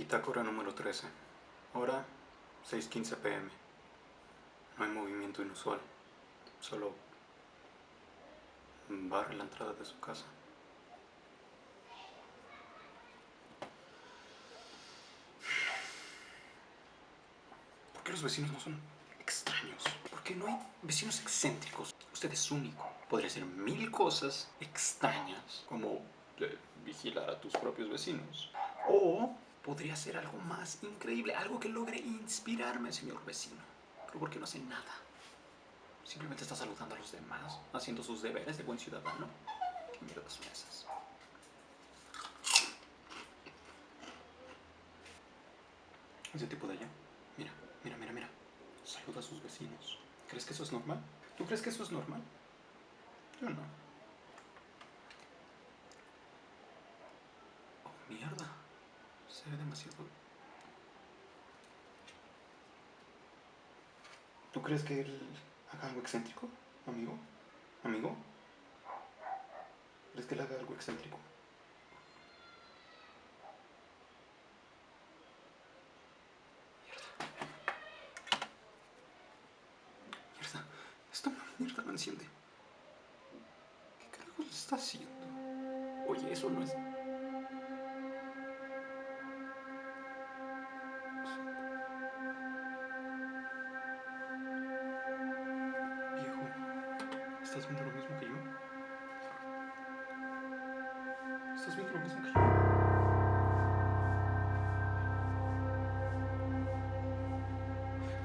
Bitácora número 13. Hora 6.15 pm. No hay movimiento inusual. Solo barre la entrada de su casa. ¿Por qué los vecinos no son extraños? ¿Por qué no hay vecinos excéntricos? Usted es único. Podría hacer mil cosas extrañas, como eh, vigilar a tus propios vecinos. O podría ser algo más increíble, algo que logre inspirarme, señor vecino. Pero ¿por qué no hace nada? Simplemente está saludando a los demás, haciendo sus deberes de buen ciudadano. ¿Qué mierda son? Ese tipo de allá. Mira, mira, mira, mira. Saluda a sus vecinos. ¿Crees que eso es normal? ¿Tú crees que eso es normal? Yo no. Oh, mierda. Se demasiado... ¿Tú crees que él haga algo excéntrico, amigo? ¿Amigo? ¿Crees que él haga algo excéntrico? ¿Estás viendo lo mismo que yo? ¿Estás viendo lo mismo que yo?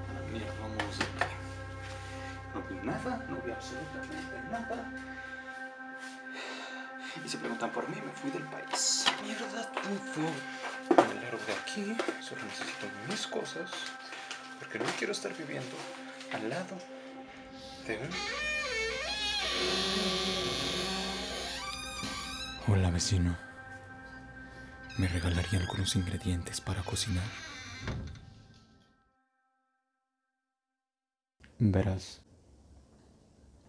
A la mierda, vamos aquí. No vi nada, no vi absolutamente nada. Y si preguntan por mí, me fui del país. Mierda, todo. Me largo de aquí, solo necesito mis cosas. Porque no quiero estar viviendo al lado de un... Hola vecino. ¿Me regalaría algunos ingredientes para cocinar? Verás,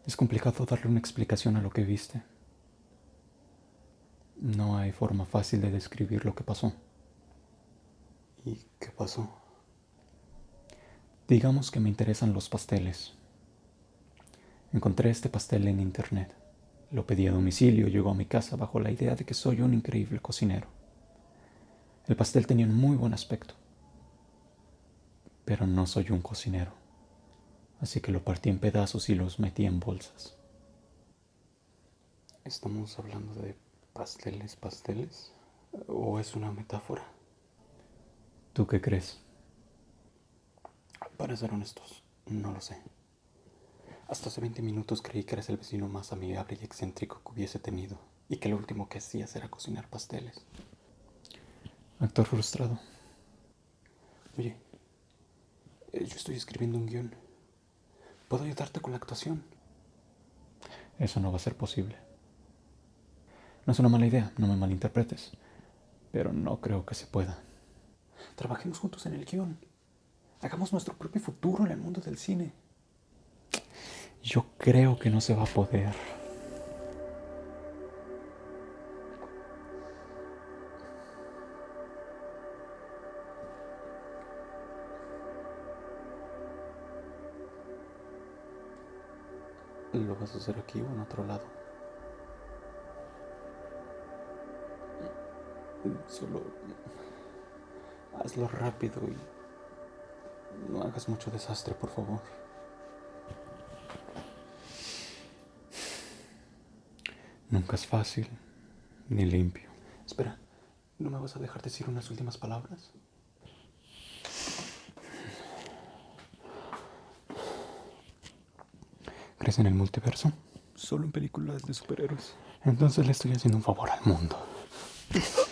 es complicado darle una explicación a lo que viste. No hay forma fácil de describir lo que pasó. ¿Y qué pasó? Digamos que me interesan los pasteles. Encontré este pastel en internet. Lo pedí a domicilio y llegó a mi casa bajo la idea de que soy un increíble cocinero. El pastel tenía un muy buen aspecto. Pero no soy un cocinero. Así que lo partí en pedazos y los metí en bolsas. ¿Estamos hablando de pasteles, pasteles? ¿O es una metáfora? ¿Tú qué crees? Para ser honestos, no lo sé. Hasta hace 20 minutos creí que eres el vecino más amigable y excéntrico que hubiese tenido y que lo último que hacías era cocinar pasteles. Actor frustrado. Oye, eh, yo estoy escribiendo un guion. ¿Puedo ayudarte con la actuación? Eso no va a ser posible. No es una mala idea, no me malinterpretes. Pero no creo que se pueda. Trabajemos juntos en el guion. Hagamos nuestro propio futuro en el mundo del cine. Yo creo que no se va a poder. ¿Lo vas a hacer aquí o en otro lado? Solo hazlo rápido y no hagas mucho desastre, por favor. Nunca es fácil ni limpio. Espera, ¿no me vas a dejar decir unas últimas palabras? ¿Crees en el multiverso? Solo en películas de superhéroes. Entonces le estoy haciendo un favor al mundo.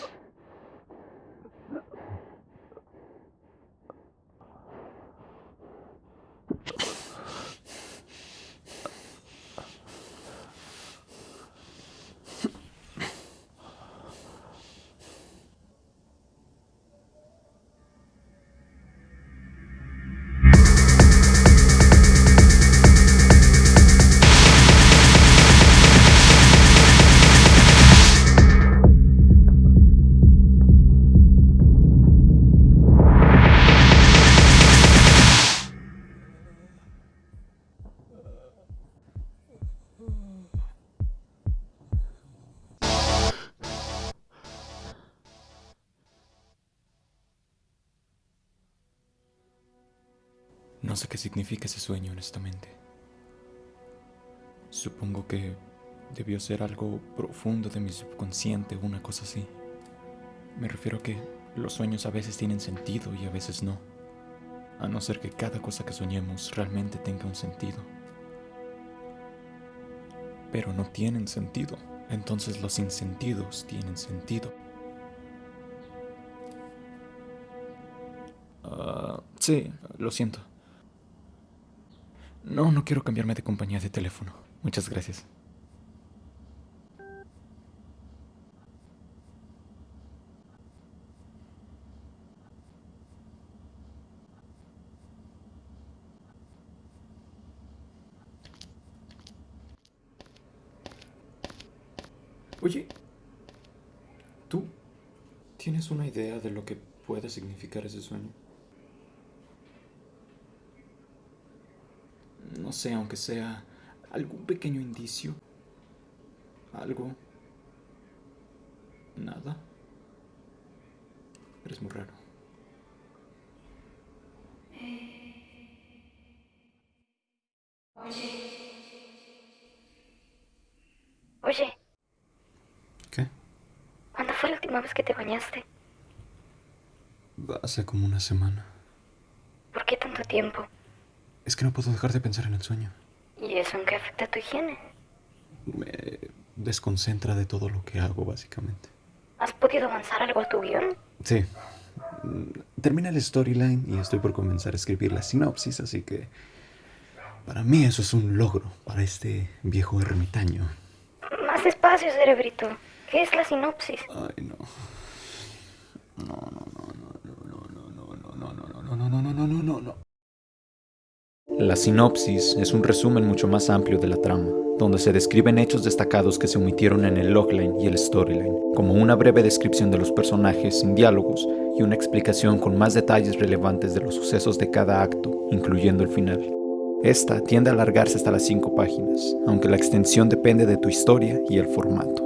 No sé qué significa ese sueño, honestamente. Supongo que debió ser algo profundo de mi subconsciente una cosa así. Me refiero a que los sueños a veces tienen sentido y a veces no. A no ser que cada cosa que soñemos realmente tenga un sentido. Pero no tienen sentido. Entonces los insentidos tienen sentido. Ah, sí, lo siento. No, no quiero cambiarme de compañía de teléfono. Muchas gracias. Oye, ¿tú tienes una idea de lo que puede significar ese sueño? No sé, aunque sea algún pequeño indicio. Algo. Nada. Eres muy raro. Oye. Oye. ¿Qué? ¿Cuándo fue la última vez que te bañaste? Hace como una semana. ¿Por qué tanto tiempo? Es que no puedo dejar de pensar en el sueño. ¿Y eso en qué afecta a tu higiene? Me desconcentra de todo lo que hago, básicamente. ¿Has podido avanzar algo a tu guion? Sí. Mm, Termina el storyline y estoy por comenzar a escribir la sinopsis, así que para mí eso es un logro para este viejo ermitaño. Más despacio, cerebrito. ¿Qué es la sinopsis? Ay, no. No, no, no, no, no, no, no, no, no, no, no, no, no, no, no, no, no, no. La sinopsis es un resumen mucho más amplio de la trama, donde se describen hechos destacados que se omitieron en el logline y el storyline, como una breve descripción de los personajes sin diálogos y una explicación con más detalles relevantes de los sucesos de cada acto, incluyendo el final. Esta tiende a alargarse hasta las 5 páginas, aunque la extensión depende de tu historia y el formato.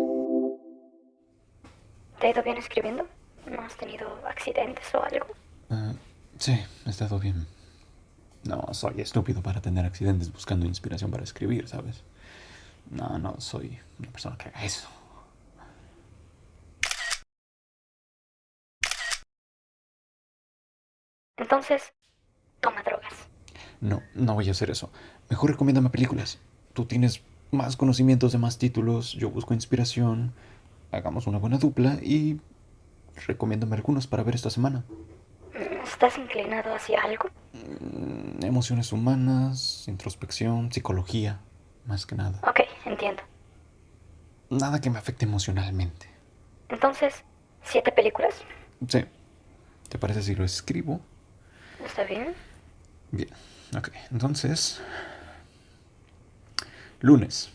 ¿Te ha ido bien escribiendo? ¿No has tenido accidentes o algo? Ah, sí, he estado bien. No, soy estúpido para tener accidentes buscando inspiración para escribir, ¿sabes? No, no, soy una persona que haga eso. Entonces, toma drogas. No, no voy a hacer eso. Mejor recomiéndame películas. Tú tienes más conocimientos de más títulos, yo busco inspiración. Hagamos una buena dupla y recomiéndame algunos para ver esta semana. ¿Estás inclinado hacia algo? Mm, Emociones humanas, introspección, psicología, más que nada. Ok, entiendo. Nada que me afecte emocionalmente. Entonces, ¿siete películas? Sí. ¿Te parece si lo escribo? ¿Está bien? Bien, ok. Entonces... Lunes.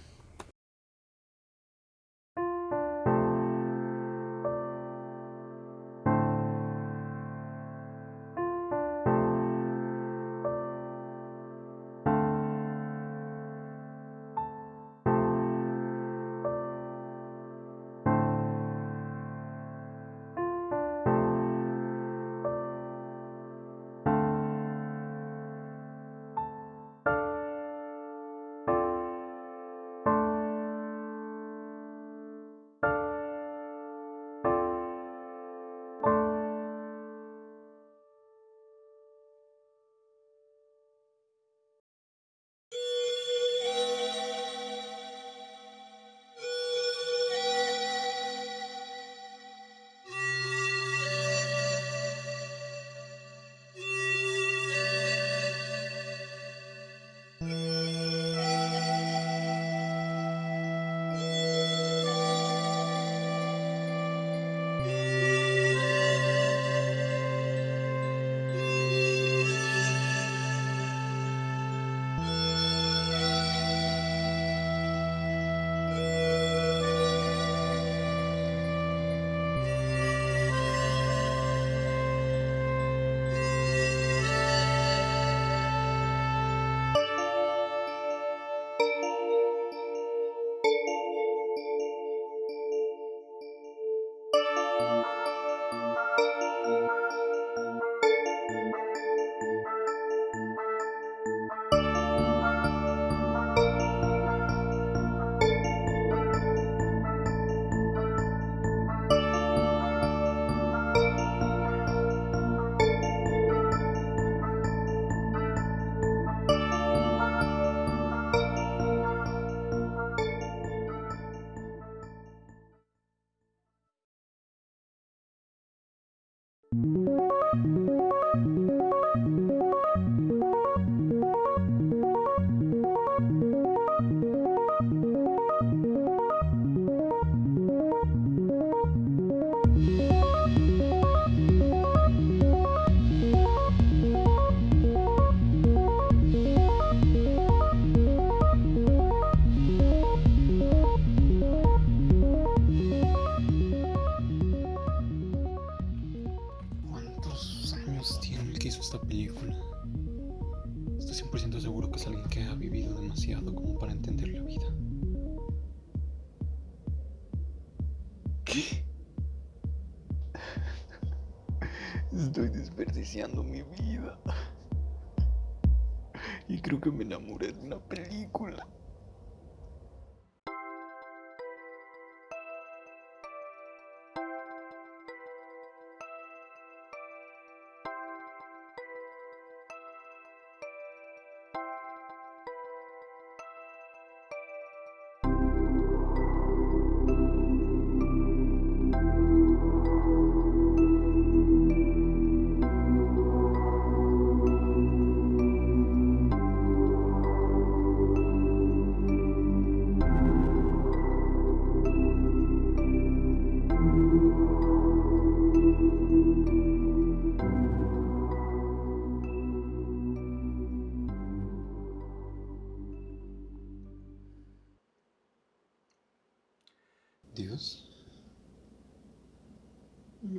you mi vida. Y creo que me enamoré de una película.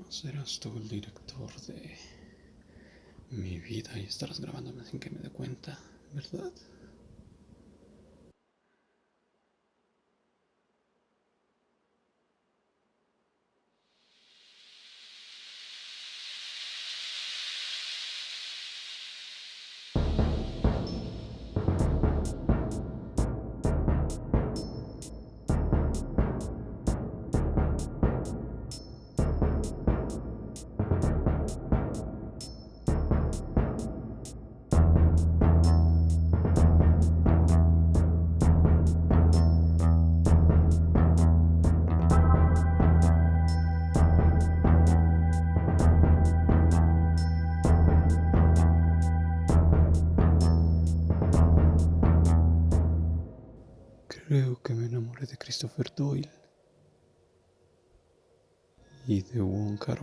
No serás tú el director de mi vida y estarás grabándome sin que me dé cuenta, ¿verdad? Christopher Doyle y de Wong Kar.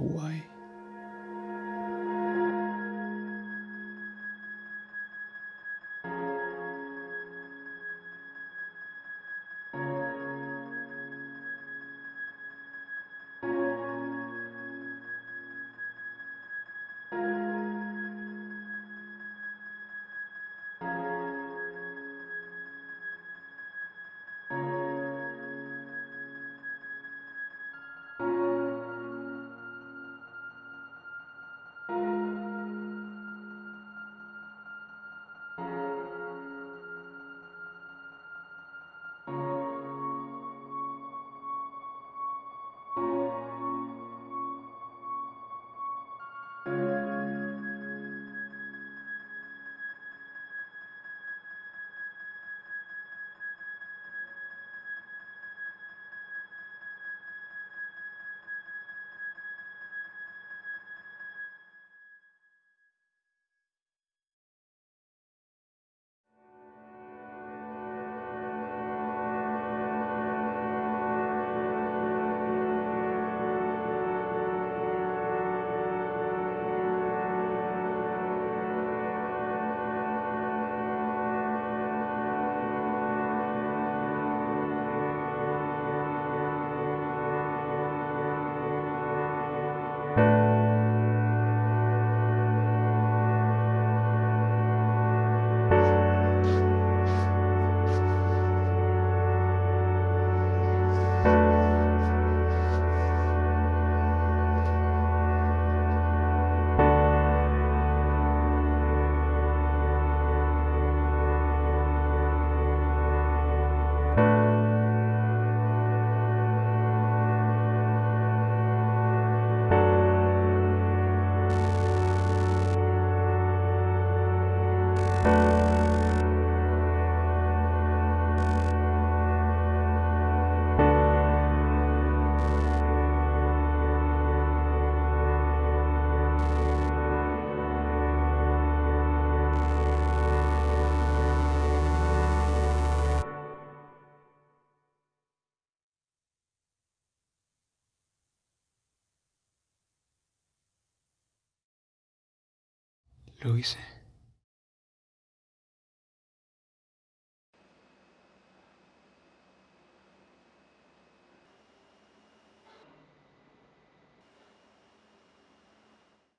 Lo hice.